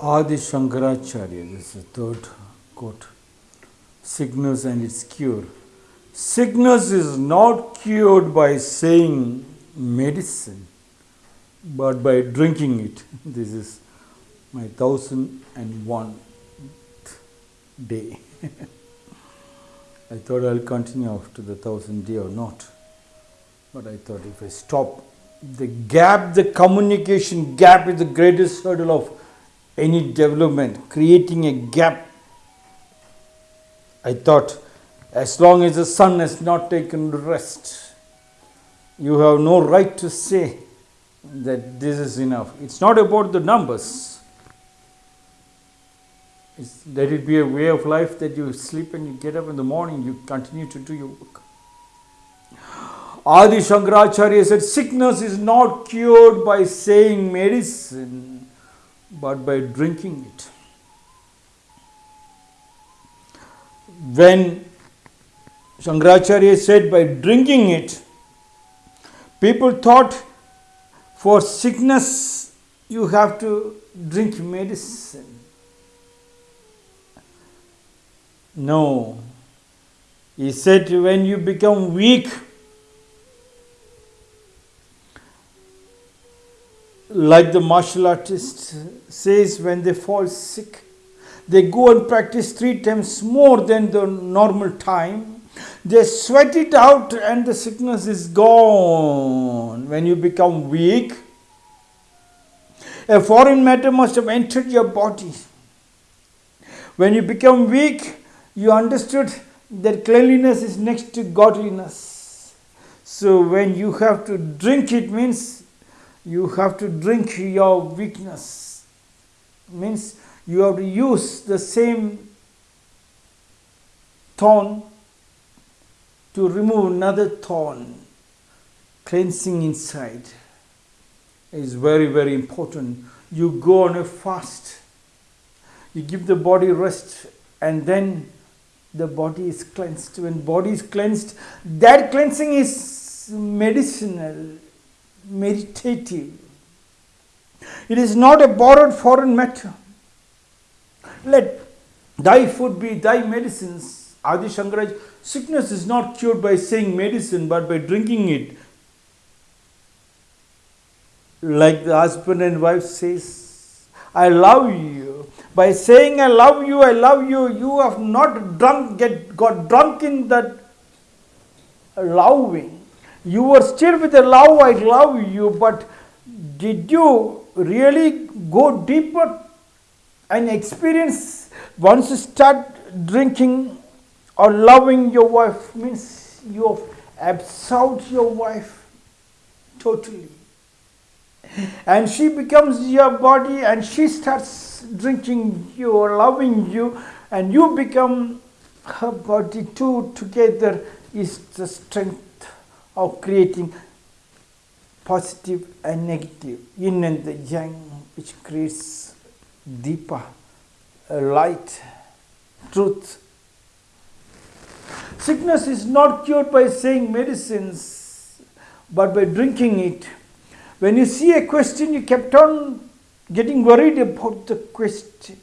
Adi Shankaracharya, this is the third quote. Sickness and its cure. Sickness is not cured by saying medicine, but by drinking it. This is my thousand and one day. I thought I'll continue after the thousand day or not. But I thought if I stop, the gap, the communication gap is the greatest hurdle of any development, creating a gap. I thought as long as the sun has not taken rest, you have no right to say that this is enough. It's not about the numbers. It's, let it be a way of life that you sleep and you get up in the morning, you continue to do your work. Adi Shankaracharya said, Sickness is not cured by saying medicine, but by drinking it. When Shankaracharya said by drinking it, people thought for sickness you have to drink medicine. No. He said when you become weak, like the martial artist says when they fall sick, they go and practice three times more than the normal time. They sweat it out and the sickness is gone. When you become weak, a foreign matter must have entered your body. When you become weak, you understood that cleanliness is next to godliness. So when you have to drink it means you have to drink your weakness. Means you have to use the same thorn to remove another thorn. Cleansing inside is very, very important. You go on a fast, you give the body rest, and then the body is cleansed. When body is cleansed, that cleansing is medicinal, meditative. It is not a borrowed foreign matter. Let thy food be thy medicines. Adi Shankaraj, sickness is not cured by saying medicine but by drinking it. Like the husband and wife says, I love you. By saying I love you, I love you, you have not drunk, get got drunk in that loving. You were still with the love, I love you, but did you really go deeper and experience once you start drinking or loving your wife? Means you have absorbed your wife totally. And she becomes your body and she starts drinking you or loving you and you become her body too. Together is the strength of creating positive and negative. Yin and the yang which creates deeper uh, light truth. Sickness is not cured by saying medicines but by drinking it. When you see a question, you kept on getting worried about the question.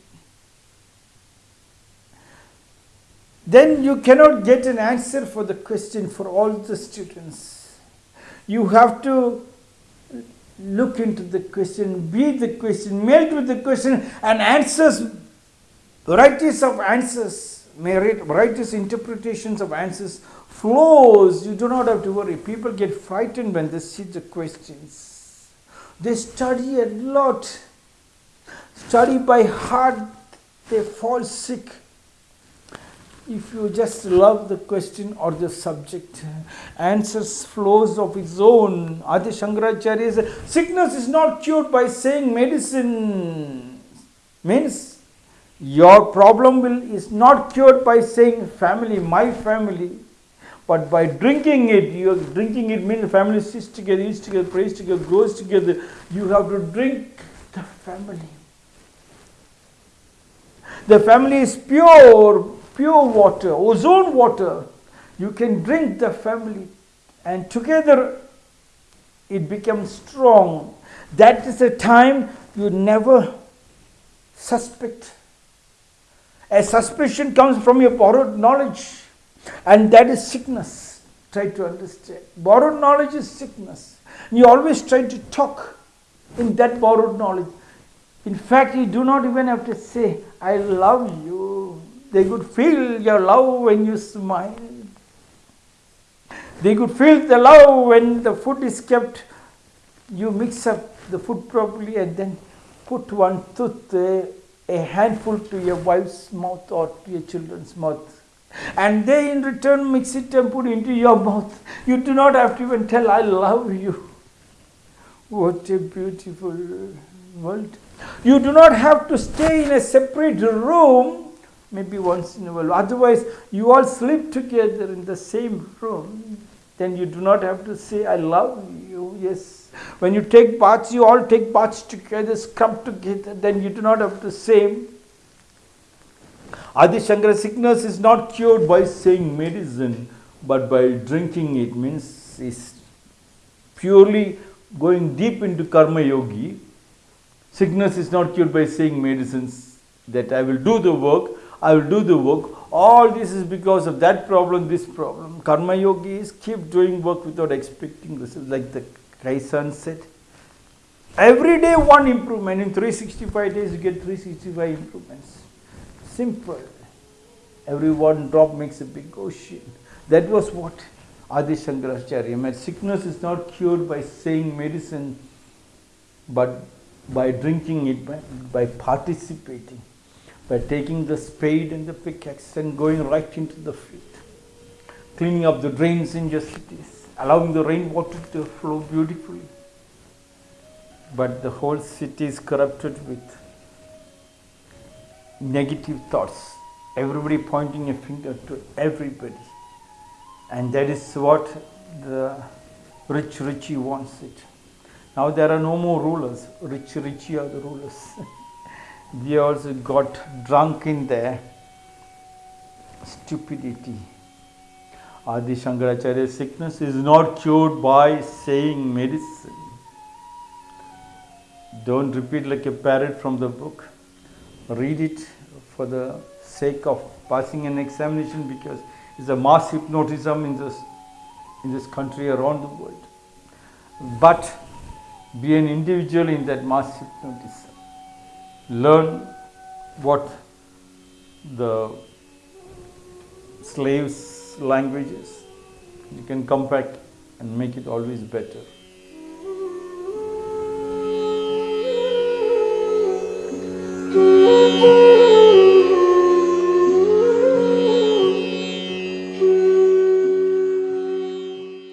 Then you cannot get an answer for the question for all the students. You have to look into the question, be the question, melt with the question, and answers, varieties of answers, varieties interpretations of answers flows. You do not have to worry. People get frightened when they see the questions. They study a lot, study by heart, they fall sick. If you just love the question or the subject, answers flows of its own. Adi Shankaracharya says, sickness is not cured by saying medicine. Means your problem will is not cured by saying family, my family. But by drinking it, you are drinking it means family sits together, eats together, prays together, grows together. You have to drink the family. The family is pure, pure water, ozone water. You can drink the family, and together it becomes strong. That is a time you never suspect. A suspicion comes from your borrowed knowledge, and that is sickness. Try to understand. Borrowed knowledge is sickness. You always try to talk in that borrowed knowledge. In fact, you do not even have to say, I love you. They could feel your love when you smile. They could feel the love when the food is kept. You mix up the food properly and then put one tooth, uh, a handful to your wife's mouth or to your children's mouth. And they in return mix it and put it into your mouth. You do not have to even tell, I love you. What a beautiful world. You do not have to stay in a separate room, maybe once in a while. Otherwise, you all sleep together in the same room. Then you do not have to say, I love you. Yes. When you take baths, you all take baths together, scrub together. Then you do not have to say, Adi Shankara sickness is not cured by saying medicine, but by drinking it means is purely going deep into karma yogi, sickness is not cured by saying medicines that I will do the work, I will do the work. All this is because of that problem, this problem. Karma yogis keep doing work without expecting results, like the Kaizen said. Every day one improvement. In 365 days you get 365 improvements. Simple. Every one drop makes a big ocean. That was what Adi Shankaracharya meant. Sickness is not cured by saying medicine, but by drinking it, by, by participating, by taking the spade and the pickaxe and going right into the field, cleaning up the drains in your cities, allowing the rainwater to flow beautifully. But the whole city is corrupted with negative thoughts, everybody pointing a finger to everybody and that is what the rich Richie wants it. Now there are no more rulers, rich Richie are the rulers. we also got drunk in their stupidity. Adi Shankaracharya's sickness is not cured by saying medicine. Don't repeat like a parrot from the book. Read it for the sake of passing an examination because it's a mass hypnotism in this, in this country around the world. But be an individual in that mass hypnotism. Learn what the slaves' language is. You can come back and make it always better.